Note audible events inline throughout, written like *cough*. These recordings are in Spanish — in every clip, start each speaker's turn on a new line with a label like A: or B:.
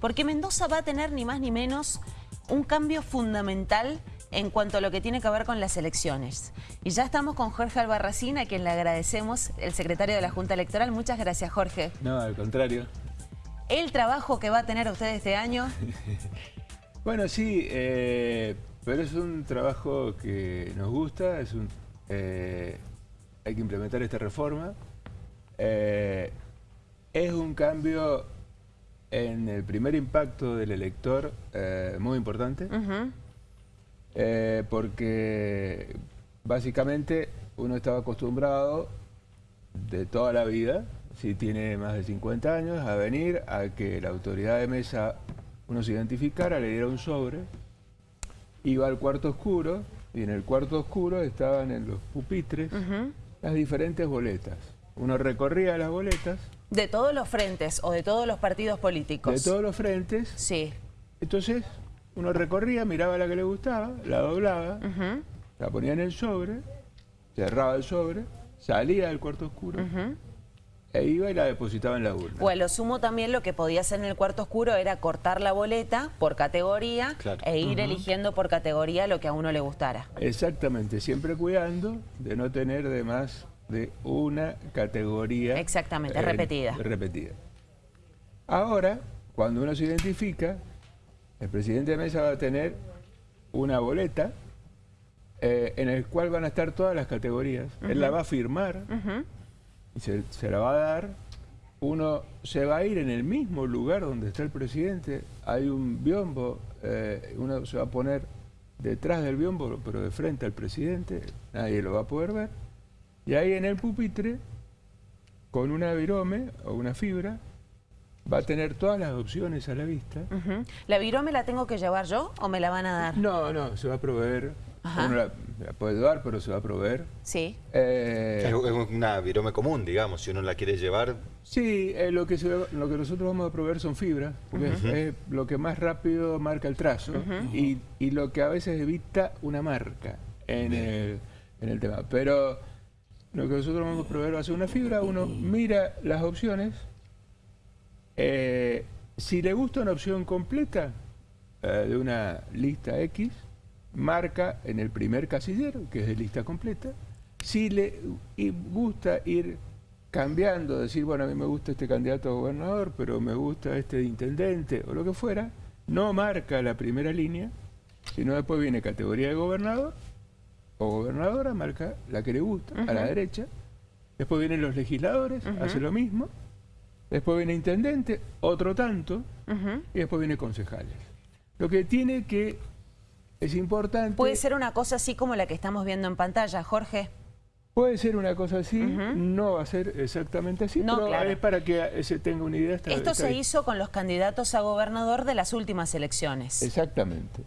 A: porque Mendoza va a tener ni más ni menos un cambio fundamental en cuanto a lo que tiene que ver con las elecciones. Y ya estamos con Jorge Albarracín, a quien le agradecemos, el secretario de la Junta Electoral. Muchas gracias, Jorge.
B: No, al contrario.
A: ¿El trabajo que va a tener usted este año? *laughs*
B: bueno, sí, eh, pero es un trabajo que nos gusta, es un, eh, hay que implementar esta reforma. Eh, es un cambio en el primer impacto del elector muy importante. Eh, porque básicamente uno estaba acostumbrado de toda la vida, si tiene más de 50 años, a venir a que la autoridad de mesa uno se identificara, le diera un sobre, iba al cuarto oscuro y en el cuarto oscuro estaban en los pupitres las diferentes boletas. Uno recorría las boletas.
A: ¿De todos los frentes o de todos los partidos políticos?
B: De todos los frentes.
A: Sí.
B: Entonces uno recorría, miraba la que le gustaba, la doblaba, la ponía en el sobre, cerraba el sobre, salía del cuarto oscuro, e iba y la depositaba en la urna.
A: O a lo sumo también lo que podía hacer en el cuarto oscuro era cortar la boleta por categoría e ir eligiendo por categoría lo que a uno le gustara.
B: Exactamente, siempre cuidando de no tener de más de una categoría.
A: Exactamente, repetida.
B: Repetida. Ahora, cuando uno se identifica, el presidente de mesa va a tener una boleta eh, en el cual van a estar todas las categorías. Él la va a firmar y se, la va a dar. Uno se va a ir en el mismo lugar donde está el presidente. Hay un biombo, eh, uno se va a poner detrás del biombo, pero de frente al presidente. Nadie lo va a poder ver. Y ahí en el pupitre, con una virome o una fibra, va a tener todas las opciones a la vista.
A: ¿La virome la tengo que llevar yo o me la van a dar?
B: No, no, se va a proveer. Uno la, puede dar, pero se va a proveer.
A: Sí.
C: Eh, es una virome común, digamos, si uno la quiere llevar.
B: Sí, eh, lo, que lo que nosotros vamos a proveer son fibras, porque es, lo que más rápido marca el trazo y, y, lo que a veces evita una marca en el, en el tema. Pero lo que nosotros vamos a proveer va a ser una fibra, uno mira las opciones eh, si le gusta una opción completa eh, de una lista X, marca en el primer casillero, que es de lista completa. Si le gusta ir cambiando, decir, bueno, a mí me gusta este candidato a gobernador, pero me gusta este de intendente o lo que fuera, no marca la primera línea, sino después viene categoría de gobernador o gobernadora, marca la que le gusta, a la derecha. Después vienen los legisladores, hace lo mismo. Después viene intendente, otro tanto, y después viene concejales. Lo que tiene que, es importante...
A: ¿Puede ser una cosa así como la que estamos viendo en pantalla, Jorge?
B: Puede ser una cosa así, no va a ser exactamente así, pero es para que se tenga una idea.
A: Esto se hizo con los candidatos a gobernador de las últimas elecciones.
B: Exactamente.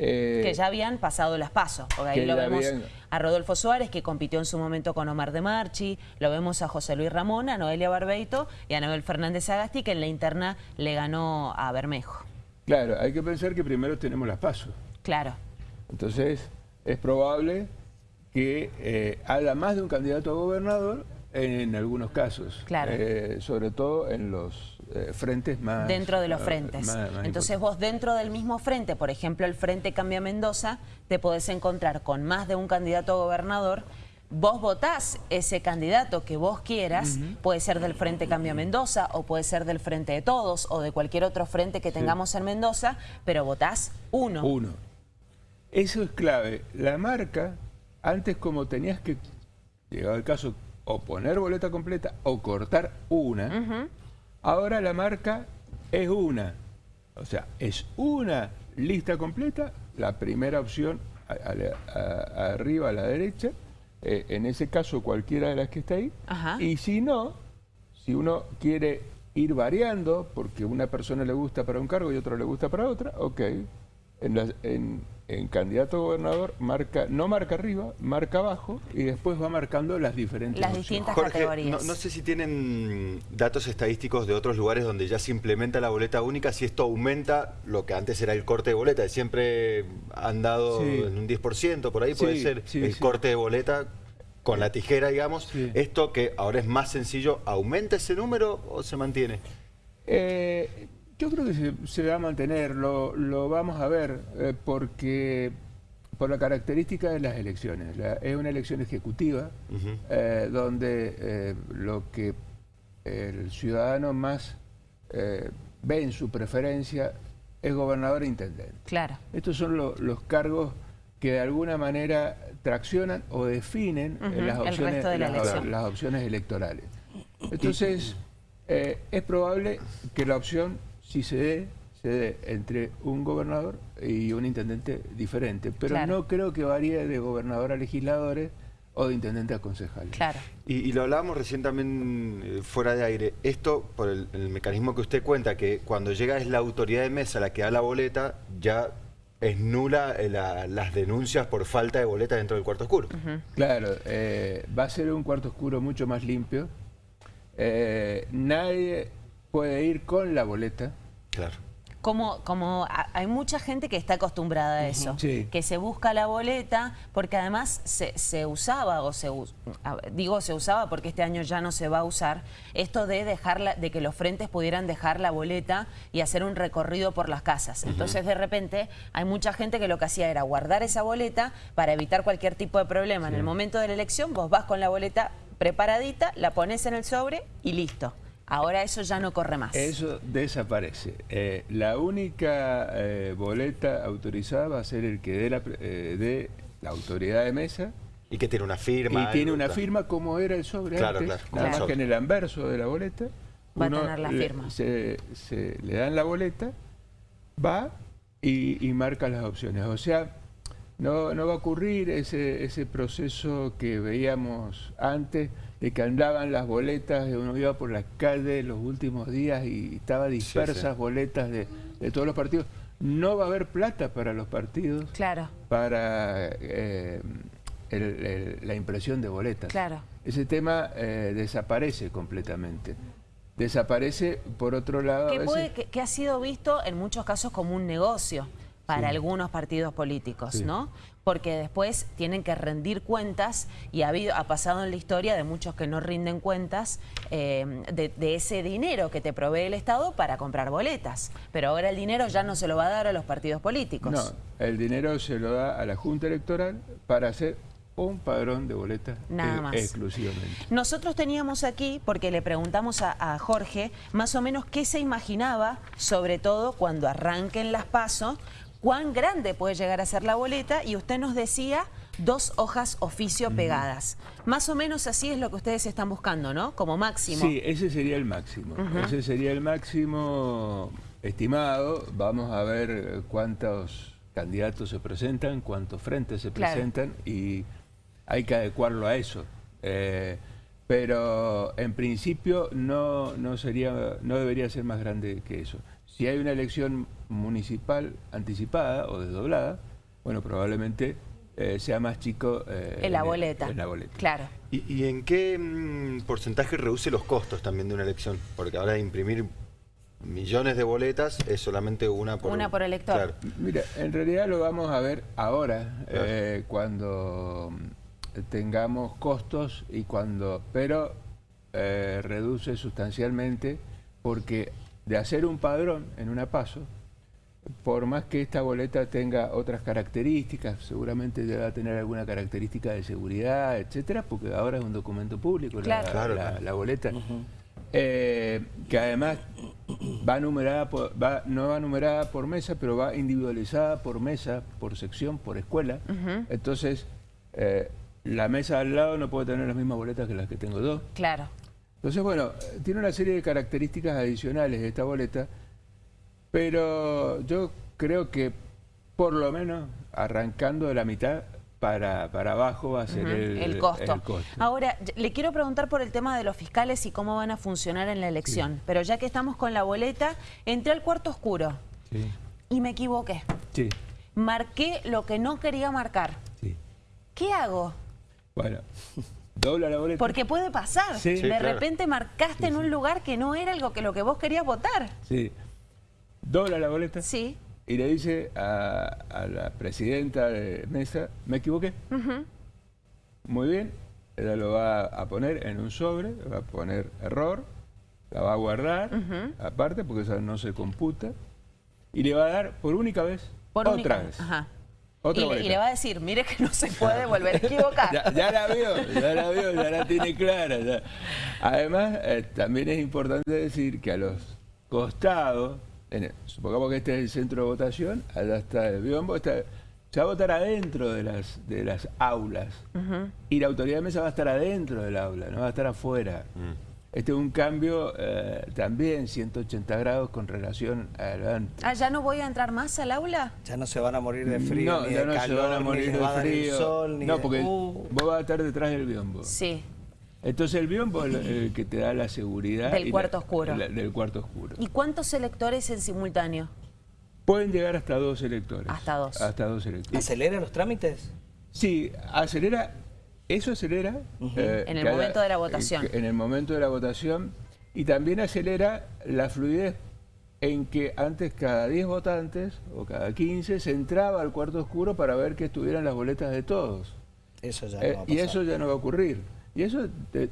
A: Eh, que ya habían pasado las pasos. Porque ahí lo vemos a Rodolfo Suárez, que compitió en su momento con Omar de Marchi, lo vemos a José Luis Ramón, a Noelia Barbeito y a Noel Fernández Agasti, que en la interna le ganó a Bermejo.
B: Claro, hay que pensar que primero tenemos las pasos.
A: Claro.
B: Entonces, es probable que eh, haya más de un candidato a gobernador en, algunos casos.
A: Claro.
B: Eh, sobre todo en los eh, frentes más...
A: Dentro de los frentes. Entonces vos dentro del mismo frente, por ejemplo el Frente Cambia Mendoza, te podés encontrar con más de un candidato a gobernador, vos votás ese candidato que vos quieras, puede ser del Frente Cambia Mendoza o puede ser del Frente de Todos o de cualquier otro frente que tengamos en Mendoza, pero votás uno.
B: Uno. Eso es clave. La marca, antes como tenías que, llegado el caso, o poner boleta completa o cortar una, Ahora la marca es una, o sea, es una lista completa, la primera opción arriba a la derecha, eh, en ese caso cualquiera de las que está ahí, y si no, si uno quiere ir variando, porque una persona le gusta para un cargo y otra le gusta para otra, ok, en, en en candidato a gobernador marca, no marca arriba, marca abajo y después va marcando las diferentes
A: Las distintas categorías.
C: No, sé si tienen datos estadísticos de otros lugares donde ya se implementa la boleta única, si esto aumenta lo que antes era el corte de boleta, siempre han dado en un 10%, por ahí puede ser el corte de boleta con la tijera, digamos. Esto que ahora es más sencillo, ¿aumenta ese número o se mantiene?
B: Eh, Yo creo que se, va a mantener, lo, vamos a ver, eh, porque por la característica de las elecciones. es una elección ejecutiva, eh, donde eh, lo que el ciudadano más ve en su preferencia es gobernador e intendente.
A: Claro.
B: Estos son los cargos que de alguna manera traccionan o definen las, opciones, las opciones electorales. Entonces, es probable que la opción si se dé, se dé entre un gobernador y un intendente diferente. Pero no creo que varíe de gobernador a legisladores o de intendente a concejales.
A: Claro.
C: Y, lo hablábamos recién también eh, fuera de aire. Esto, por el, mecanismo que usted cuenta, que cuando llega es la autoridad de mesa la que da la boleta, ya es nula eh, las denuncias por falta de boleta dentro del cuarto oscuro.
B: Claro, eh, va a ser un cuarto oscuro mucho más limpio. nadie puede ir con la boleta.
C: Claro.
A: Como, como hay mucha gente que está acostumbrada a eso, que se busca la boleta, porque además se, usaba, o se digo se usaba porque este año ya no se va a usar, esto de dejarla, de que los frentes pudieran dejar la boleta y hacer un recorrido por las casas. Entonces de repente hay mucha gente que lo que hacía era guardar esa boleta para evitar cualquier tipo de problema. En el momento de la elección vos vas con la boleta preparadita, la pones en el sobre y listo. Ahora eso ya no corre más.
B: Eso desaparece. Eh, la única eh, boleta autorizada va a ser el que dé la, eh, la autoridad de mesa.
C: Y que tiene una firma.
B: Y tiene una firma como era el sobre
C: claro,
B: antes.
C: Claro,
B: nada más que en el anverso de la boleta.
A: Va a tener la firma.
B: Se, le dan la boleta, va y, y marca las opciones. O sea, no, no va a ocurrir ese, ese proceso que veíamos antes de que andaban las boletas, uno iba por la calle los últimos días y estaba dispersas boletas de, todos los partidos. No va a haber plata para los partidos
A: claro.
B: para eh, la impresión de boletas.
A: Claro.
B: Ese tema eh, desaparece completamente. Desaparece, por otro lado...
A: Que, ha sido visto en muchos casos como un negocio para algunos partidos políticos, ¿no? Porque después tienen que rendir cuentas y ha, habido, ha pasado en la historia de muchos que no rinden cuentas eh, de, ese dinero que te provee el Estado para comprar boletas. Pero ahora el dinero ya no se lo va a dar a los partidos políticos.
B: No, el dinero se lo da a la Junta Electoral para hacer un padrón de boletas Nada más. exclusivamente.
A: Nosotros teníamos aquí, porque le preguntamos a, a, Jorge, más o menos qué se imaginaba, sobre todo cuando arranquen las pasos, cuán grande puede llegar a ser la boleta y usted nos decía dos hojas oficio pegadas. Más o menos así es lo que ustedes están buscando, ¿no? Como máximo.
B: Sí, ese sería el máximo. Ese sería el máximo estimado. Vamos a ver cuántos candidatos se presentan, cuántos frentes se presentan y hay que adecuarlo a eso. Eh, pero en principio no, no, sería, no debería ser más grande que eso. Si hay una elección municipal anticipada o desdoblada, bueno, probablemente eh, sea más chico
A: eh, en, la boleta.
B: la boleta.
A: Claro.
C: ¿Y, en qué mm, porcentaje reduce los costos también de una elección? Porque ahora de imprimir millones de boletas es solamente una por...
A: Una por elector.
B: Mira, en realidad lo vamos a ver ahora, eh, cuando tengamos costos y cuando... Pero reduce sustancialmente porque de hacer un padrón en una paso, por más que esta boleta tenga otras características, seguramente debe tener alguna característica de seguridad, etcétera, porque ahora es un documento público la, boleta, eh, que además va numerada va, no va numerada por mesa, pero va individualizada por mesa, por sección, por escuela. Entonces, eh, la mesa al lado no puede tener las mismas boletas que las que tengo yo.
A: Claro.
B: Entonces, bueno, tiene una serie de características adicionales esta boleta, pero yo creo que por lo menos arrancando de la mitad para, para abajo va a ser el,
A: costo. Ahora, le quiero preguntar por el tema de los fiscales y cómo van a funcionar en la elección, pero ya que estamos con la boleta, entré al cuarto oscuro y me equivoqué.
B: Sí.
A: Marqué lo que no quería marcar.
B: Sí.
A: ¿Qué hago?
B: Bueno... Dobla la boleta.
A: Porque puede pasar. de repente marcaste en un lugar que no era algo que lo que vos querías votar.
B: Sí. Dobla la boleta.
A: Sí.
B: Y le dice a, la presidenta de mesa, me equivoqué. Muy bien. Ella lo va a poner en un sobre, va a poner error. la va a guardar aparte porque esa no se computa y le va a dar por única vez otra vez.
A: Y, le, va a decir, mire que no se puede volver a equivocar. *laughs*
B: ya, la vio, ya la vio, ya la tiene clara. Además, eh, también es importante decir que a los costados, supongamos que este es el centro de votación, allá está el biombo, está, se va a votar adentro de las, de las aulas. Y la autoridad de mesa va a estar adentro del aula, no va a estar afuera. Mm. Este es un cambio eh, también 180 grados con relación al
A: Ah, ¿ya no voy a entrar más al aula?
D: Ya no se van a morir de frío,
B: no, ya no se van a morir de frío.
D: Sol,
B: no, porque uh. vos vas a estar detrás del biombo.
A: Sí.
B: Entonces el biombo es el que te da la seguridad.
A: Del cuarto oscuro.
B: del cuarto oscuro.
A: ¿Y cuántos electores en simultáneo?
B: Pueden llegar hasta dos electores.
A: Hasta dos.
B: Hasta dos electores.
D: ¿Acelera los trámites?
B: Sí, acelera eso acelera...
A: Eh, en el momento de la votación.
B: En, el momento de la votación y también acelera la fluidez en que antes cada 10 votantes o cada 15 se entraba al cuarto oscuro para ver que estuvieran las boletas de todos.
D: Eso ya eh,
B: Y eso ya no va a ocurrir. Y eso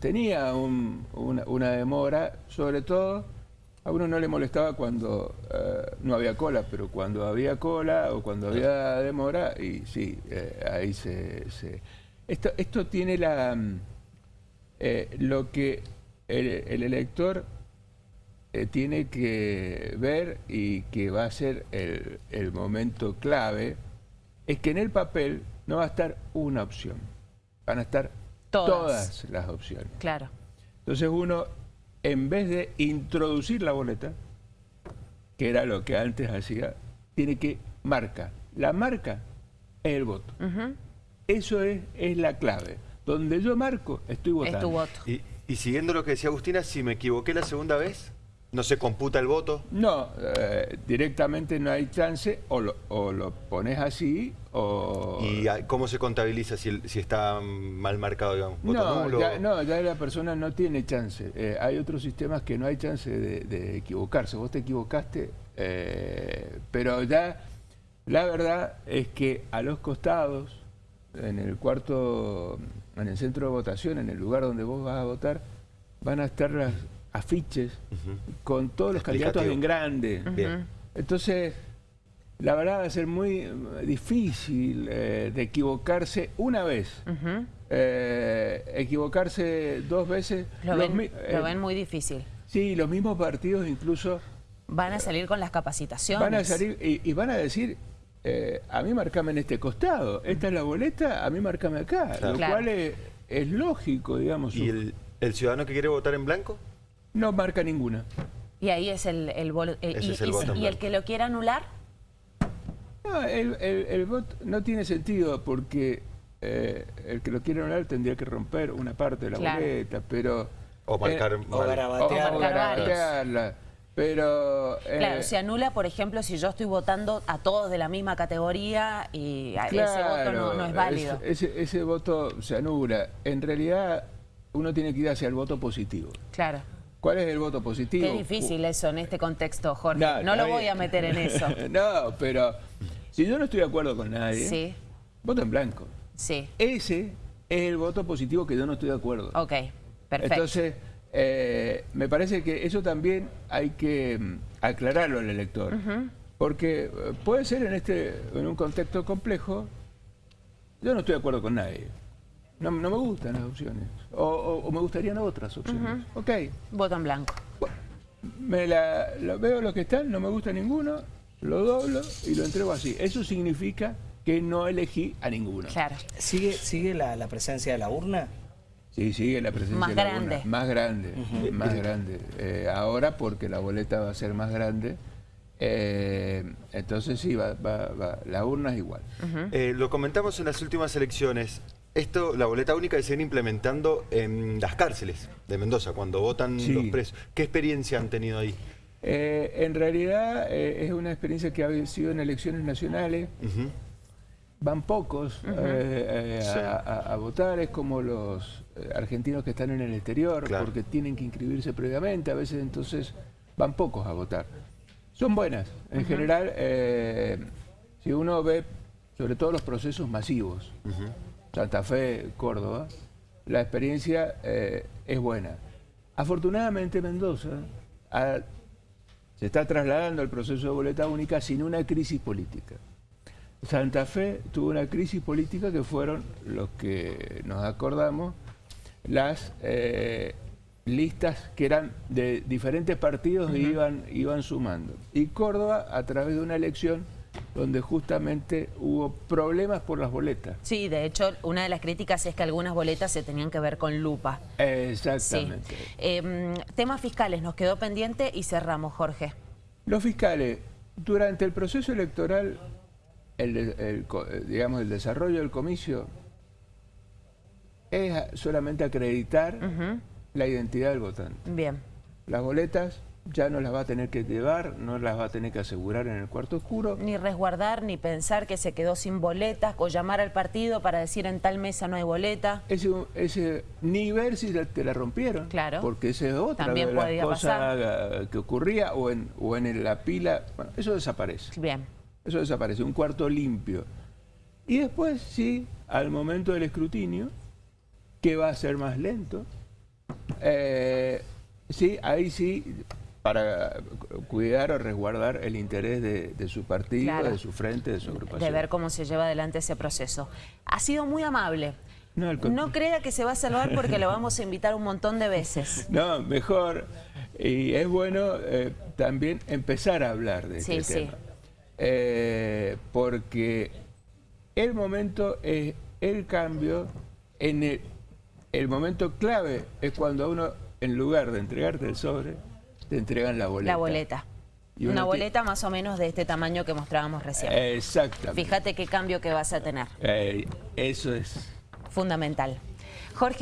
B: tenía una, demora, sobre todo a uno no le molestaba cuando eh, no había cola, pero cuando había cola o cuando había demora, y sí, ahí se, esto, esto tiene la, mm, eh, lo que el, elector eh, tiene que ver y que va a ser el, momento clave, es que en el papel no va a estar una opción, van a estar todas, las opciones.
A: Claro.
B: Entonces uno, en vez de introducir la boleta, que era lo que antes hacía, tiene que marcar. La marca es el voto. Eso es, es la clave. Donde yo marco, estoy votando.
A: Es tu voto.
C: Y, siguiendo lo que decía Agustina, si me equivoqué la segunda vez, ¿no se computa el voto?
B: No, eh, directamente no hay chance, o lo, o lo pones así, o...
C: ¿Y cómo se contabiliza si, si está mal marcado, digamos?
B: no, Ya, no, ya la persona no tiene chance. Eh, hay otros sistemas que no hay chance de, equivocarse. Vos te equivocaste, eh, pero ya la verdad es que a los costados en el cuarto, en el centro de votación, en el lugar donde vos vas a votar, van a estar las afiches con todos los candidatos en grande. Entonces, la verdad va a ser muy difícil eh, de equivocarse una vez. Eh, equivocarse dos veces...
A: Lo, ven, lo ven muy difícil.
B: Sí, los mismos partidos incluso...
A: Van a salir con las capacitaciones.
B: Van a salir y van a decir, eh, a mí marcame en este costado, esta es la boleta, a mí marcame acá, lo cual es, lógico, digamos.
C: ¿Y el, ciudadano que quiere votar en blanco?
B: No marca ninguna.
A: Y ahí es el, el, y, el que lo quiera anular?
B: No, el, voto no tiene sentido porque eh, el que lo quiera anular tendría que romper una parte de la boleta, pero...
C: O marcar... Eh,
B: o, pero...
A: Claro, eh, se anula, por ejemplo, si yo estoy votando a todos de la misma categoría y ese voto no, es válido.
B: ese, voto se anula. En realidad, uno tiene que ir hacia el voto positivo.
A: Claro.
B: ¿Cuál es el voto positivo?
A: Qué difícil eso en este contexto, Jorge. No, lo voy a meter en eso. *laughs*
B: no, pero si yo no estoy de acuerdo con nadie, voto en blanco.
A: Sí.
B: Ese es el voto positivo que yo no estoy de acuerdo.
A: Ok, perfecto.
B: Entonces... Eh, me parece que eso también hay que mm, aclararlo al elector. Porque eh, puede ser en, este, en un contexto complejo, yo no estoy de acuerdo con nadie. No, me gustan las opciones. O, me gustarían otras opciones. Ok.
A: Voto en blanco.
B: Me la, veo los que están, no me gusta ninguno, lo doblo y lo entrego así. Eso significa que no elegí a ninguno.
A: Claro.
D: ¿Sigue, sigue la, la presencia de la urna?
B: Sí, sigue la presencia
A: más grande.
B: más grande, más grande. Eh, ahora porque la boleta va a ser más grande, eh, entonces sí, va, la urna es igual.
C: Eh, lo comentamos en las últimas elecciones. Esto, la boleta única se viene implementando en las cárceles de Mendoza, cuando votan los presos. ¿Qué experiencia han tenido ahí?
B: en realidad es una experiencia que ha sido en elecciones nacionales. Van pocos a, votar, es como los eh, argentinos que están en el exterior porque tienen que inscribirse previamente, a veces entonces van pocos a votar. Son buenas, en general, eh, si uno ve sobre todo los procesos masivos, Santa Fe, Córdoba, la experiencia eh, es buena. afortunadamente Mendoza ha- se está trasladando al proceso de boleta única sin una crisis política. Santa Fe tuvo una crisis política que fueron los que nos acordamos, las eh, listas que eran de diferentes partidos e iban, iban sumando. Y Córdoba a través de una elección donde justamente hubo problemas por las boletas.
A: Sí, de hecho, una de las críticas es que algunas boletas se tenían que ver con lupa. Sí.
B: Exactamente.
A: Em, temas fiscales, nos quedó pendiente y cerramos, Jorge.
B: Los fiscales, durante el proceso electoral, el, el eh, digamos, el desarrollo del comicio es solamente acreditar la identidad del votante.
A: Bien.
B: Las boletas ya no las va a tener que llevar, no las va a tener que asegurar en el cuarto oscuro.
A: Ni resguardar, ni pensar que se quedó sin boletas, o llamar al partido para decir en tal mesa no hay boleta.
B: Ese, ese, ni ver si te la rompieron.
A: Claro.
B: Porque esa es otra
A: También
B: de las
A: podía
B: cosas
A: pasar.
B: que ocurría o en, o en la pila. Bueno, eso desaparece.
A: Bien.
B: Eso desaparece, un cuarto limpio. Y después, sí, al momento del escrutinio, que va a ser más lento, eh, sí, ahí sí, para cuidar o resguardar el interés de, de su partido,
A: Claro.
B: de su frente, de su agrupación.
A: de ver cómo se lleva adelante ese proceso. Ha sido muy amable.
B: No,
A: No crea que se va a salvar porque lo vamos a invitar un montón de veces. *laughs*
B: No, mejor. Y es bueno eh, también empezar a hablar de
A: Sí,
B: este
A: sí.
B: tema. Eh, porque el momento es el cambio, en el, el momento clave es cuando a uno, en lugar de entregarte el sobre, te entregan la boleta.
A: La boleta.
B: Y
A: Una boleta más o menos de este tamaño que mostrábamos recién.
B: Exactamente.
A: Fíjate qué cambio que vas a tener.
B: Eh, eso es.
A: Fundamental. Jorge.